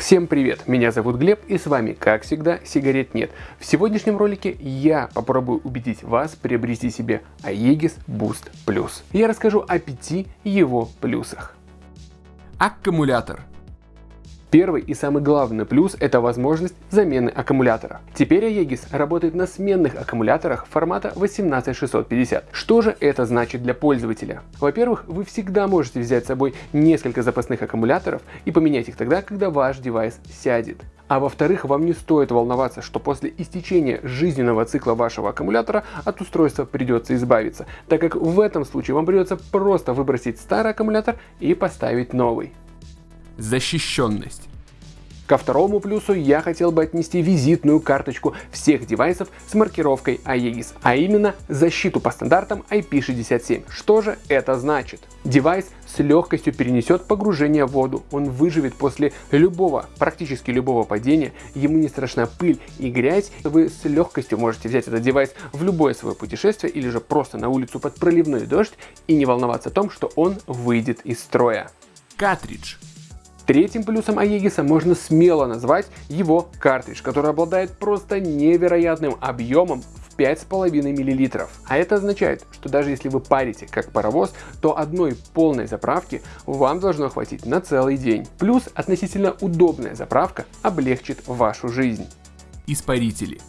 Всем привет, меня зовут Глеб и с вами, как всегда, сигарет нет. В сегодняшнем ролике я попробую убедить вас приобрести себе Aegis Boost Plus. Я расскажу о пяти его плюсах. Аккумулятор. Первый и самый главный плюс – это возможность замены аккумулятора. Теперь Aegis работает на сменных аккумуляторах формата 18650. Что же это значит для пользователя? Во-первых, вы всегда можете взять с собой несколько запасных аккумуляторов и поменять их тогда, когда ваш девайс сядет. А во-вторых, вам не стоит волноваться, что после истечения жизненного цикла вашего аккумулятора от устройства придется избавиться, так как в этом случае вам придется просто выбросить старый аккумулятор и поставить новый. Защищенность. Ко второму плюсу я хотел бы отнести визитную карточку всех девайсов с маркировкой Aegis, а именно защиту по стандартам IP67. Что же это значит? Девайс с легкостью перенесет погружение в воду, он выживет после любого, практически любого падения, ему не страшна пыль и грязь, вы с легкостью можете взять этот девайс в любое свое путешествие или же просто на улицу под проливной дождь и не волноваться о том, что он выйдет из строя. Картридж. Третьим плюсом Aegis можно смело назвать его картридж, который обладает просто невероятным объемом в 5,5 мл. А это означает, что даже если вы парите как паровоз, то одной полной заправки вам должно хватить на целый день. Плюс относительно удобная заправка облегчит вашу жизнь. Испарители.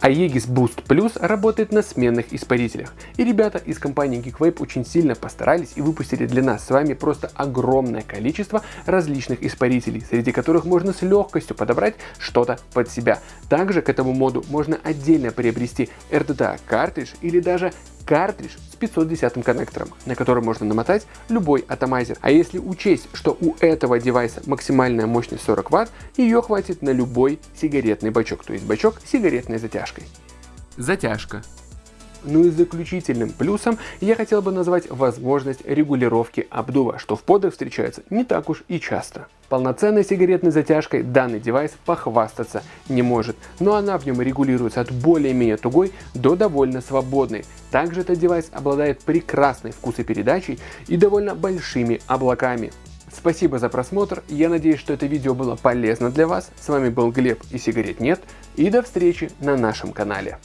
Aegis Boost Plus работает на сменных испарителях. И ребята из компании GeekVape очень сильно постарались и выпустили для нас с вами просто огромное количество различных испарителей, среди которых можно с легкостью подобрать что-то под себя. Также к этому моду можно отдельно приобрести RDTA картридж или даже картридж с 510 коннектором, на который можно намотать любой атомайзер. А если учесть, что у этого девайса максимальная мощность 40 Вт, ее хватит на любой сигаретный бачок, то есть бачок сигаретной затяжкой. Затяжка. Ну и заключительным плюсом я хотел бы назвать возможность регулировки обдува, что в подах встречается не так уж и часто. Полноценной сигаретной затяжкой данный девайс похвастаться не может, но она в нем регулируется от более-менее тугой до довольно свободной. Также этот девайс обладает прекрасной вкусопередачей и довольно большими облаками. Спасибо за просмотр, я надеюсь, что это видео было полезно для вас. С вами был Глеб и сигарет нет, и до встречи на нашем канале.